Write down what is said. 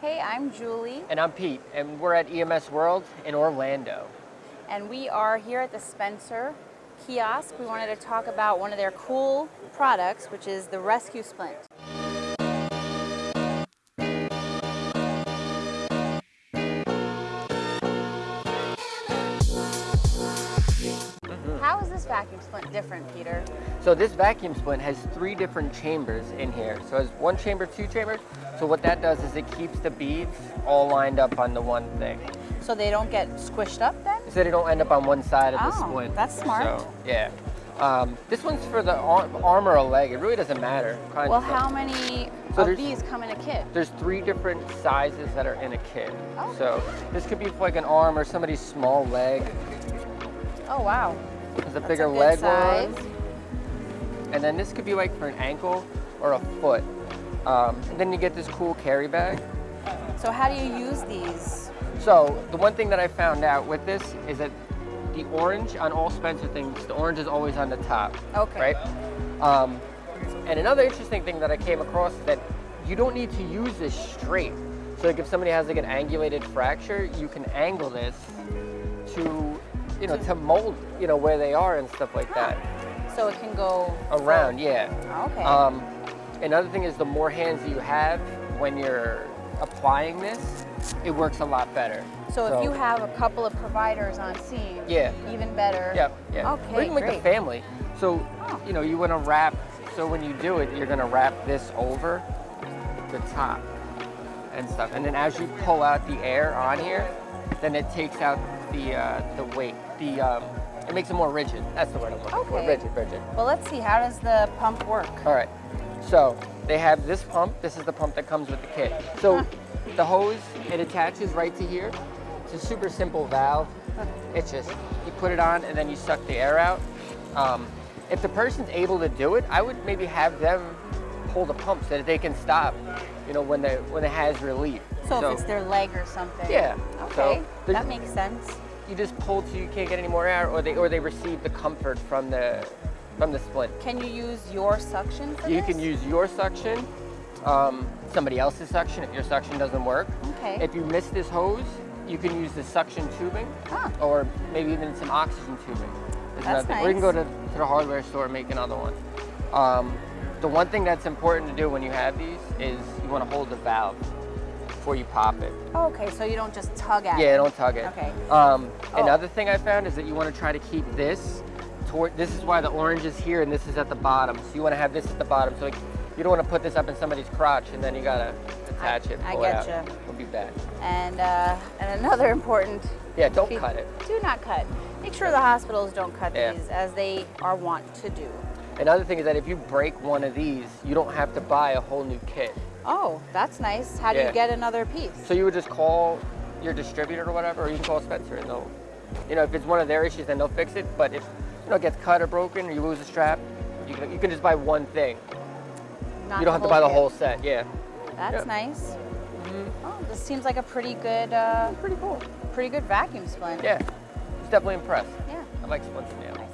Hey, I'm Julie. And I'm Pete, and we're at EMS World in Orlando. And we are here at the Spencer kiosk. We wanted to talk about one of their cool products, which is the Rescue Splint. This vacuum splint different, Peter? So this vacuum splint has three different chambers in here. So it's one chamber, two chambers. So what that does is it keeps the beads all lined up on the one thing. So they don't get squished up then? So they don't end up on one side of the Oh, splint. that's smart. So, yeah. Um, this one's for the arm, arm or a leg. It really doesn't matter. Kind Well, how many So of these come in a kit? There's three different sizes that are in a kit. Oh. So this could be for like an arm or somebody's small leg. Oh, wow. A That's bigger a leg size. one. And then this could be like for an ankle or a foot. Um, and then you get this cool carry bag. So how do you use these? So the one thing that I found out with this is that the orange on all Spencer things, the orange is always on the top. Okay. Right? Um, and another interesting thing that I came across is that you don't need to use this straight. So like if somebody has like an angulated fracture, you can angle this to, you know, to mold, you know, where they are and stuff like that. So it can go Around, yeah. Okay. Um, another thing is the more hands you have when you're applying this, it works a lot better. so, if you have a couple of providers on scene, Yeah. even better. yeah, yeah. Okay, or even like great. a family. So, Oh. you know, you want to wrap. So when you do it, you're going to wrap this over the top and stuff. And then as you pull out the air on here, then it takes out the uh, the weight. The um, it makes it more rigid. That's the word I'm looking for. Okay. Rigid, rigid. Well, let's see. How does the pump work? All right. So they have this pump. This is the pump that comes with the kit. So Huh. the hose, it attaches right to here. It's a super simple valve. It's just, you put it on and then you suck the air out. Um, if the person's able to do it, I would maybe have them pull the pump so that they can stop, you know, when, they, when it has relief. So, if it's their leg or something. Yeah, Okay. there's- that makes sense. You just pull till you can't get any more air or they, or they receive the comfort from the, from the splint. Can you use your suction You this? can use your suction, um, somebody else's suction if your suction doesn't work. Okay. If you miss this hose, you can use the suction tubing Ah. or maybe even some oxygen tubing. There's That's thing. Or you can go to, to the hardware store and make another one. Um, the one thing that's important to do when you have these is you want to hold the valve before you pop it. okay. So you don't just tug at Yeah, it. Yeah, don't tug it. Okay. Um, Oh. Another thing I found is that you want to try to keep this toward, this is why the orange is here and this is at the bottom. So you want to have this at the bottom. So like, you don't want to put this up in somebody's crotch and then you got to attach it. I it out. getcha. It'll be bad. And uh, and another important. Yeah, don't cut it. Do not cut. Make sure the hospitals don't cut Yeah. these as they are wont to do. Another thing is that if you break one of these, you don't have to buy a whole new kit. Oh, that's nice. How do Yeah. you get another piece? So you would just call your distributor or whatever, or you can call Spencer and they'll, you know, if it's one of their issues, then they'll fix it. But if, you know, it gets cut or broken or you lose a strap, you can, you can just buy one thing. Not you don't have to buy the kit. whole set, yeah. That's nice. Mhm. Oh, this seems like a pretty good, uh, Pretty cool. pretty good vacuum splint. Yeah, it's definitely impressed. Yeah. I like splints now.